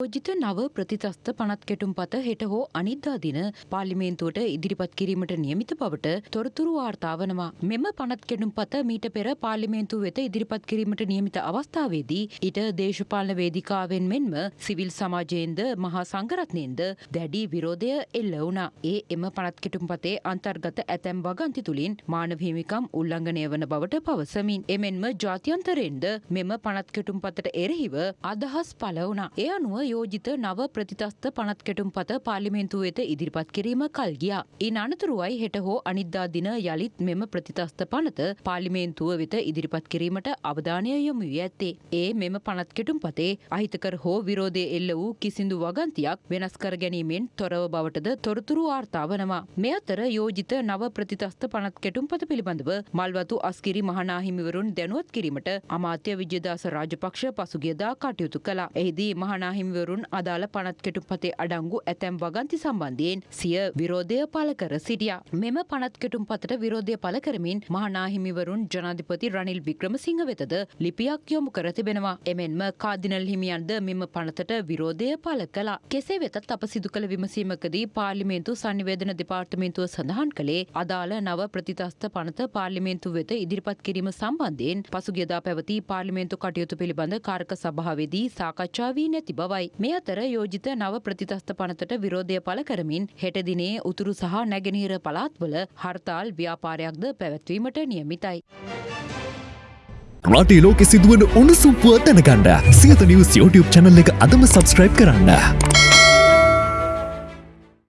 යෝජිත නව ප්‍රතිතස්ථ පනත් කෙටුම් පත හෙට හෝ අනිද්දා දින පාර්ලිමේන්තුවට ඉදිරිපත් කිරීමට නියමිත බවට තොරතුරු වාර්තා වනවා. මෙම පනත් කෙටුම් පත මීට පෙර පාර්ලිමේන්තුව වෙත ඉදිරිපත් කිරීමට නියමිත අවස්ථාවේදී ඊට දේශපාලන වේදිකාවෙන් මෙන්ම සිවිල් සමාජයෙන්ද මහා සංඝරත්නයෙන්ද දැඩි විරෝධය එල්ල වුණා. ඒ එම පනත් කෙටුම් පතේ අන්තර්ගත ඇතැම් වගන්ති තුළින් මානව හිමිකම් උල්ලංඝනය වන බවට පවසමින්. එමෙන්ම ජාත්‍යන්තරයෙන්ද මෙම පනත් කෙටුම් පතට එරෙහිව අදහස් පළ වුණා. ඒ අනුව යෝජිත නව ප්‍රතිතස්ථ පනත් කෙටුම් පත පාර්ලිමේන්තුව වෙත ඉදිරිපත් කිරීම කල් ගියා. ඉන් අනතුරුවයි හෙට හෝ අනිද්දා දින යළිත් මෙම ප්‍රතිතස්ථ පනත පාර්ලිමේන්තුව වෙත ඉදිරිපත් කිරීමට අවධානය යොමු වී ඇත්තේ. ඒ මෙම පනත් කෙටුම් පතේ අහිතකර හෝ විරෝධය එල්ල වූ කිසිදු වගන්තියක් වෙනස් කර ගැනීමෙන් තොරව බවටද තොරතුරු වාර්තා වනවා. මේ අතර යෝජිත නව ප්‍රතිතස්ථ පනත් කෙටුම් පත පිළිබඳව මල්වතු අස්කිරි මහනාහිමිවරුන් දැනුවත් කිරීමට අමාත්‍ය විජයදාස රාජපක්ෂ පසුගියදා කටයුතු කළා. එහිදී මහනාහිමිවරුන් අදාළ පනත් කෙටුම් පතේ අඩංගු ඇතැම් වගන්ති සම්බන්ධයෙන් සිය විරෝධය පළ කර සිටියා. මෙම පනත් කෙටුම් පතට විරෝධය පළ කරමින් මහනාහිමිවරුන් ජනාධිපති රනිල් වික්‍රමසිංහ වෙතද ලිපියක් යොමු කර තිබෙනවා. එමෙන්ම කාදිනල් හිමියන්ද මෙම පනතට විරෝධය පළ කළා. කෙසේ වෙතත් අප සිදු කළ විමසීමකදී පාර්ලිමේන්තු සංනිවේදන දෙපාර්තමේන්තුව සඳහන් කළේ අදාළ නව ප්‍රතිතස්ථ පනත පාර්ලිමේන්තු වෙත ඉදිරිපත් කිරීම සම්බන්ධයෙන් පසුගියදා පැවති පාර්ලිමේන්තු කටයුතු පිළිබඳ කාරක සභාවේදී සාකච්ඡා වී නැති බවයි. මේ අතර යෝජිත නව ප්‍රතිතස්ථ පනතට විරෝධය පළ කරමින් හෙට දිනේ උතුරු සහ නැගෙනහිර පළාත්වල හර්තාල් ව්‍යාපාරයක්ද පැවැත්වීමට නියමිතයි. රටේ ලෝකෙ සිදුවන උණුසුම් පුවත් දැනගන්න සියත නිවස් YouTube channel එක අදම subscribe කරන්න.